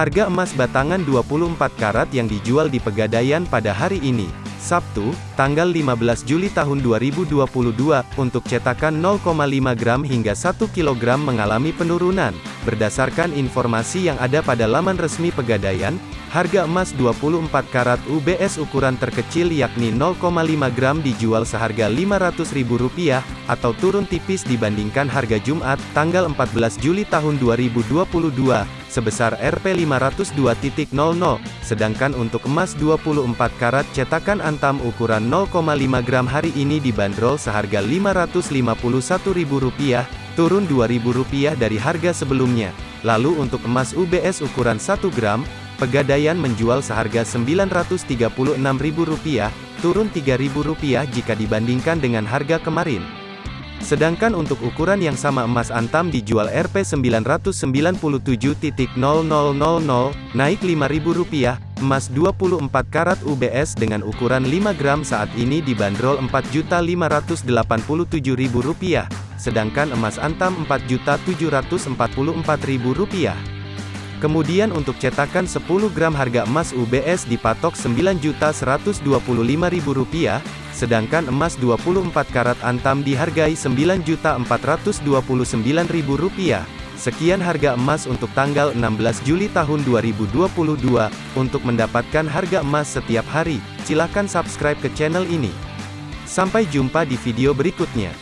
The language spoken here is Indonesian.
Harga emas batangan 24 karat yang dijual di Pegadaian pada hari ini, Sabtu, tanggal 15 Juli tahun 2022, untuk cetakan 0,5 gram hingga 1 kg mengalami penurunan. Berdasarkan informasi yang ada pada laman resmi Pegadaian, harga emas 24 karat UBS ukuran terkecil yakni 0,5 gram dijual seharga Rp500.000, atau turun tipis dibandingkan harga Jumat, tanggal 14 Juli tahun 2022 sebesar Rp502.00, sedangkan untuk emas 24 karat cetakan antam ukuran 0,5 gram hari ini dibanderol seharga Rp551.000, turun Rp2.000 dari harga sebelumnya. Lalu untuk emas UBS ukuran 1 gram, Pegadaian menjual seharga Rp936.000, turun Rp3.000 jika dibandingkan dengan harga kemarin. Sedangkan untuk ukuran yang sama emas antam dijual Rp 997.00, naik Rp5.000, emas 24 karat UBS dengan ukuran 5 gram saat ini dibanderol Rp4.587.000, sedangkan emas antam Rp4.744.000. Kemudian untuk cetakan 10 gram harga emas UBS dipatok Rp9.125.000, sedangkan emas 24 karat antam dihargai Rp9.429.000. Sekian harga emas untuk tanggal 16 Juli tahun 2022. Untuk mendapatkan harga emas setiap hari, silakan subscribe ke channel ini. Sampai jumpa di video berikutnya.